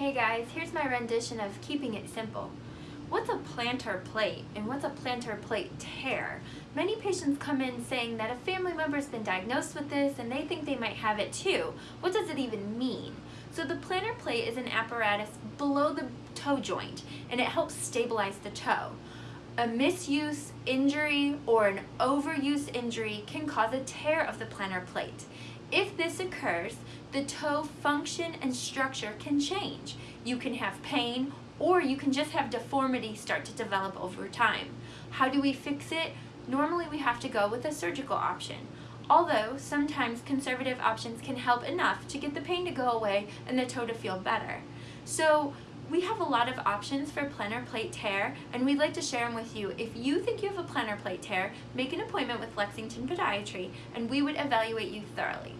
Hey guys, here's my rendition of Keeping It Simple. What's a plantar plate and what's a plantar plate tear? Many patients come in saying that a family member has been diagnosed with this and they think they might have it too. What does it even mean? So the plantar plate is an apparatus below the toe joint and it helps stabilize the toe. A misuse, injury, or an overuse injury can cause a tear of the plantar plate. If this occurs, the toe function and structure can change. You can have pain or you can just have deformity start to develop over time. How do we fix it? Normally we have to go with a surgical option. Although sometimes conservative options can help enough to get the pain to go away and the toe to feel better. So we have a lot of options for plantar plate tear and we'd like to share them with you. If you think you have a plantar plate tear, make an appointment with Lexington Podiatry and we would evaluate you thoroughly.